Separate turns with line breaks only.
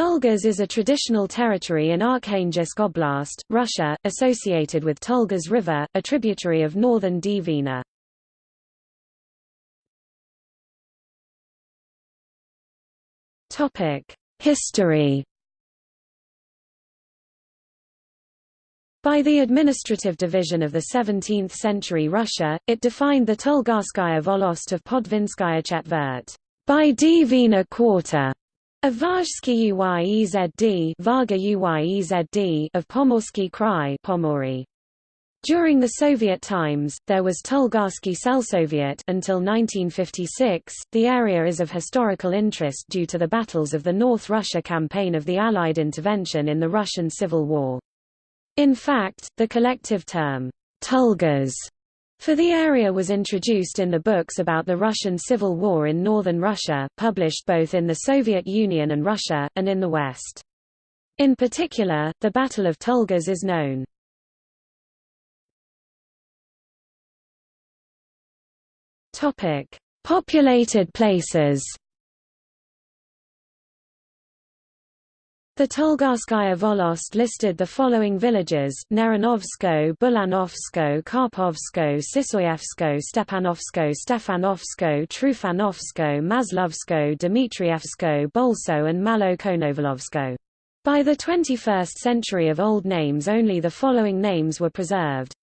Tulgas is a traditional territory in Arkhangelsk Oblast, Russia, associated with Tulgas River, a tributary of northern Dvina. History By the administrative division of the 17th-century Russia, it defined the Tulgasskaya Volost of Podvinskaya Chetvert by Dvina quarter of Vazhsky Uyezd Vaga Uyezd of Pomorsky Krai Pomory. During the Soviet times, there was Tulgassky Selsoviet until 1956. The area is of historical interest due to the battles of the North Russia campaign of the Allied intervention in the Russian Civil War. In fact, the collective term, Tulgas, for the area was introduced in the books about the Russian Civil War in northern Russia, published both in the Soviet Union and Russia, and in the West. In particular, the Battle of Tulgas is known. Populated places. The Tulgasskaya Volost listed the following villages, Neranovsko, Bulanovsko, Karpovsko, Sisoyevsko, Stepanovsko, Stefanovsko, Trufanovsko, Maslovsko, Dmitrievsko, Bolso and Malo Konovalovsko. By the 21st century of old names only the following names were preserved.